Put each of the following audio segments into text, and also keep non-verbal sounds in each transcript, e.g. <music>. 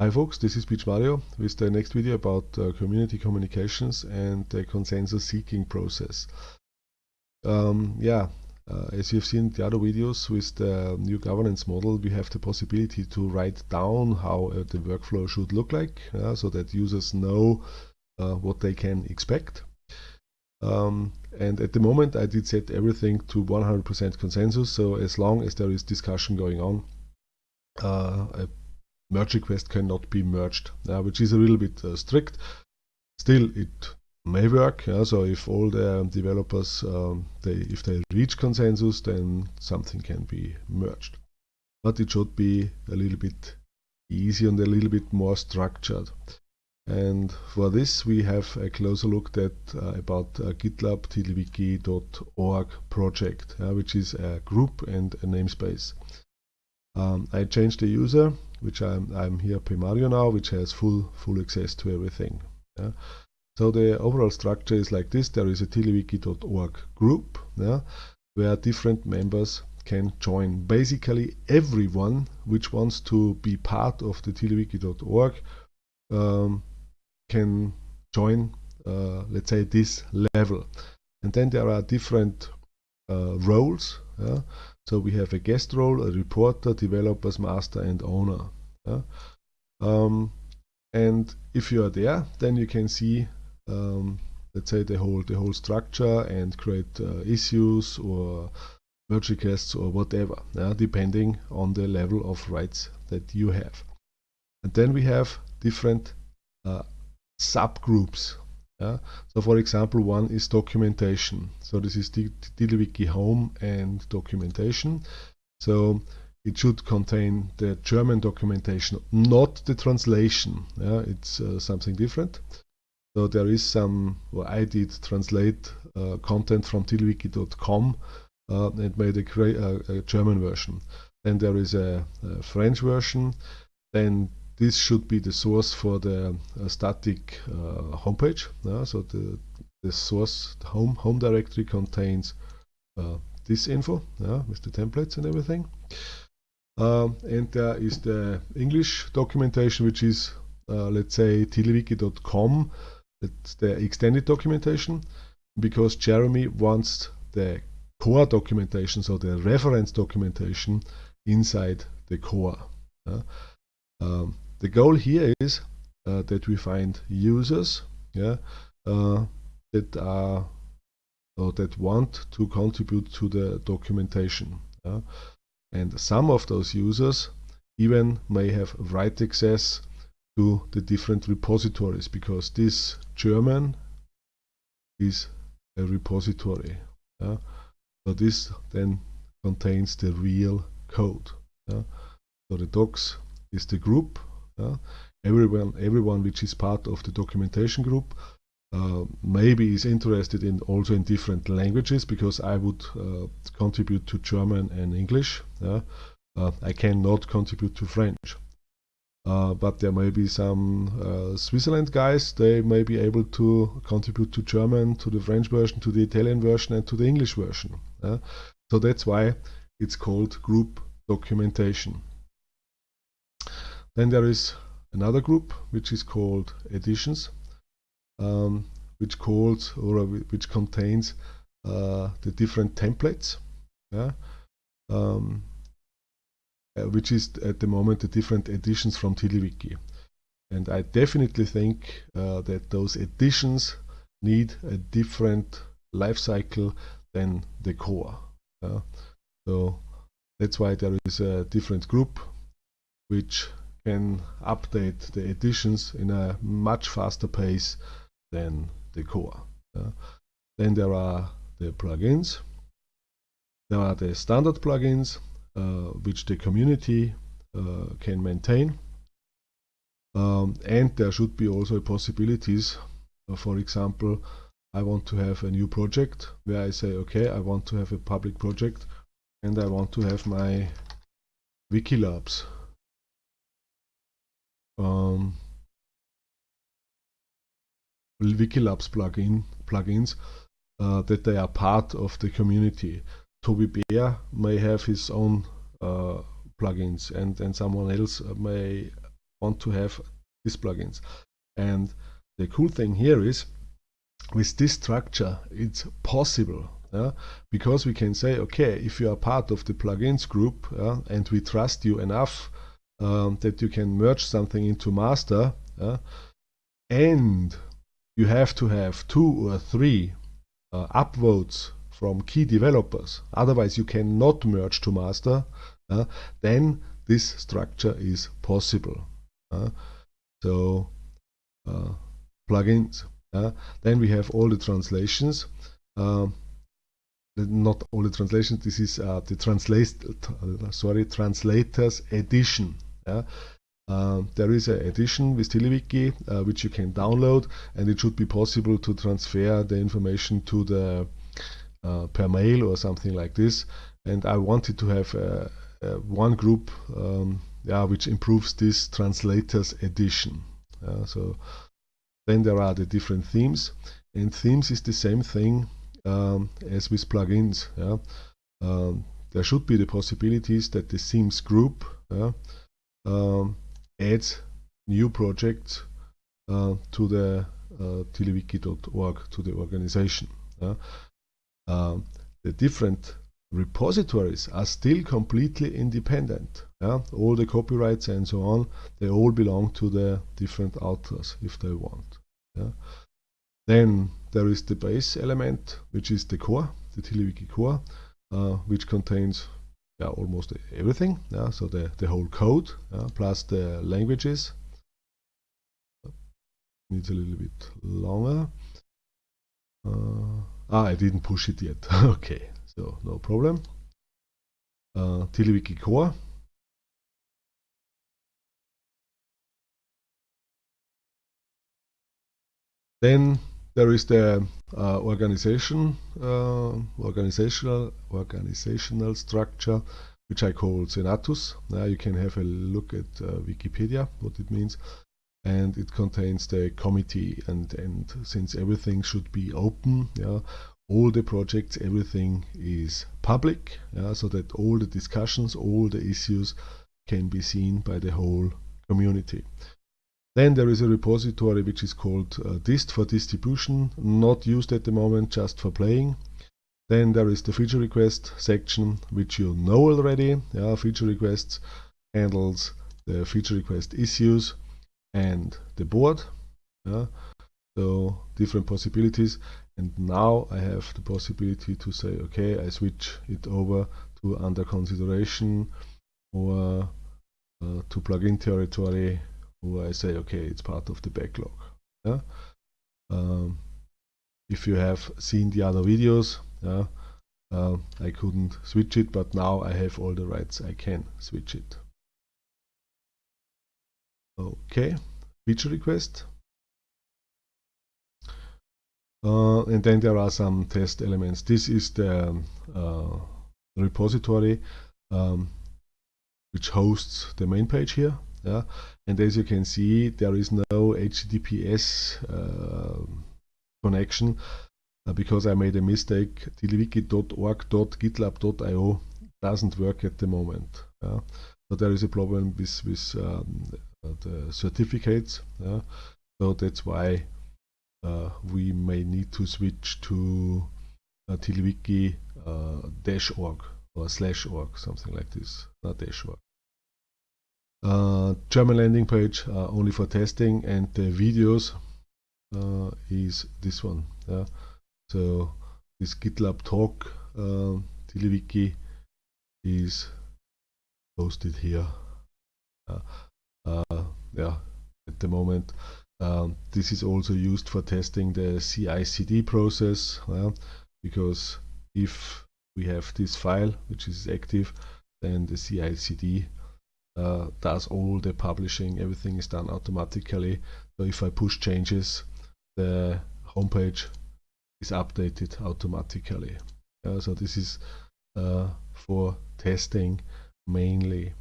Hi folks, this is Pietsch Mario with the next video about uh, community communications and the consensus seeking process. Um, yeah, uh, as you've seen the other videos with the new governance model, we have the possibility to write down how uh, the workflow should look like so that users know uh, what they can expect. Um, and at the moment I did set everything to 100% consensus, so as long as there is discussion going on, uh, merge request cannot be merged, which is a little bit uh, strict. Still, it may work. Yeah? So if all the developers, um, they, if they reach consensus, then something can be merged. But it should be a little bit easier and a little bit more structured. And for this, we have a closer look at uh, about uh, GitLab TiddlyWiki.org project, uh, which is a group and a namespace. Um, I changed the user, which I'm, I'm here Mario now, which has full full access to everything. Yeah? So the overall structure is like this. There is a TiddlyWiki.org group yeah, where different members can join. Basically everyone which wants to be part of the TiddlyWiki.org um, can join, uh, let's say, this level. And then there are different uh, roles. Yeah? So we have a guest role, a reporter, developers, master, and owner. Yeah? Um, and if you are there, then you can see, um, let's say, the whole the whole structure and create uh, issues or merge requests or whatever, yeah? depending on the level of rights that you have. And then we have different uh, subgroups. Yeah? So for example, one is documentation. So this is TiddlyWiki home and documentation. So it should contain the German documentation, not the translation. Yeah? It's uh, something different. So there is some, well, I did translate uh, content from tiddlywiki.com uh, and made a, uh, a, German version. Then there is a, a French version. Then this should be the source for the uh, static uh, homepage. so the, the source the home home directory contains uh, this info with the templates and everything. Um, and there is the English documentation, which is let's say tiddlywiki.com. It's the extended documentation because Jeremy wants the core documentation, so the reference documentation inside the core. Uh, um, the goal here is uh, that we find users yeah, uh, that are or that want to contribute to the documentation. Yeah? And some of those users even may have write access to the different repositories because this German is a repository. Yeah? So this then contains the real code. Yeah? So the docs is the group yeah? Everyone, everyone which is part of the documentation group uh, maybe is interested in also in different languages because I would uh, contribute to German and English. Yeah? Uh, I cannot contribute to French. Uh, but there may be some uh, Switzerland guys, they may be able to contribute to German, to the French version, to the Italian version and to the English version. Yeah? So that's why it's called group documentation. Then there is another group which is called editions, um, which calls or which contains uh, the different templates, yeah, um, uh, which is at the moment the different editions from TiddlyWiki. And I definitely think uh, that those editions need a different life cycle than the core. Yeah? So that's why there is a different group which can update the editions in a much faster pace than the core. Uh, then there are the plugins. There are the standard plugins uh, which the community uh, can maintain. Um, and there should be also possibilities. Uh, for example, I want to have a new project where I say, okay, I want to have a public project and I want to have my Wikilabs um, Wikilabs plugin plugins uh, that they are part of the community. Tobi Beer may have his own uh, plugins, and and someone else may want to have these plugins. And the cool thing here is with this structure it's possible yeah? because we can say okay if you are part of the plugins group yeah, and we trust you enough um, that you can merge something into master yeah, and you have to have two or three uh, upvotes from key developers. Otherwise you cannot merge to master uh, then this structure is possible uh, so uh, plugins then we have all the translations. Um, not only the translations this is uh, the translate uh, sorry translators edition yeah? Um, there is an edition with TiddlyWiki uh, which you can download and it should be possible to transfer the information to the uh, per mail or something like this and I wanted to have uh, uh, one group um, yeah, which improves this translators edition so then there are the different themes and themes is the same thing um, as with plugins yeah? um, there should be the possibilities that the themes group yeah, um, adds new projects uh, to the uh, to the organization. Yeah? Um, the different repositories are still completely independent. Yeah? All the copyrights and so on, they all belong to the different authors if they want. Then there is the base element, which is the core, the TiddlyWiki core, uh, which contains yeah, almost everything. Yeah, so the, the whole code yeah, plus the languages. Needs a little bit longer. Uh, ah, I didn't push it yet. <laughs> okay, so no problem. Uh, TiddlyWiki core. Then there is the uh, organization, uh, organizational, organizational structure, which I call Senatus. Now you can have a look at uh, Wikipedia, what it means. And it contains the committee and, and since everything should be open, yeah, all the projects, everything is public, yeah, so that all the discussions, all the issues can be seen by the whole community. Then there is a repository which is called uh, dist for distribution, not used at the moment, just for playing. Then there is the feature request section, which you know already. Yeah, feature requests handles the feature request issues and the board. Yeah, so different possibilities. And now I have the possibility to say, okay, I switch it over to under consideration or uh, to plugin territory I say, okay, it's part of the backlog. Yeah? Um, if you have seen the other videos, yeah, uh, I couldn't switch it, but now I have all the rights, I can switch it. Okay, feature request. Uh, and then there are some test elements. This is the uh, repository um, which hosts the main page here yeah and as you can see there is no https uh, connection uh, because I made a mistake tiddlywiki.org.gitlab.io doesn't work at the moment yeah? so there is a problem with, with um, the certificates yeah? so that's why uh, we may need to switch to uh, tiddlywiki uh, or slash org something like this not dash org uh, German landing page uh, only for testing and the videos uh, is this one yeah. So this GitLab talk uh, is posted here uh, uh, yeah at the moment. Um, this is also used for testing the CI/CD process because if we have this file which is active then the CI/CD uh, does all the publishing, everything is done automatically. So if I push changes, the homepage is updated automatically. Uh, so this is uh, for testing mainly.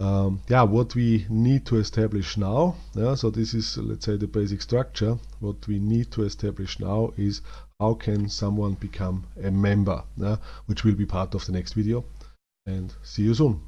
Um, yeah, what we need to establish now, yeah, so this is let's say the basic structure. What we need to establish now is how can someone become a member, yeah, which will be part of the next video. And see you soon.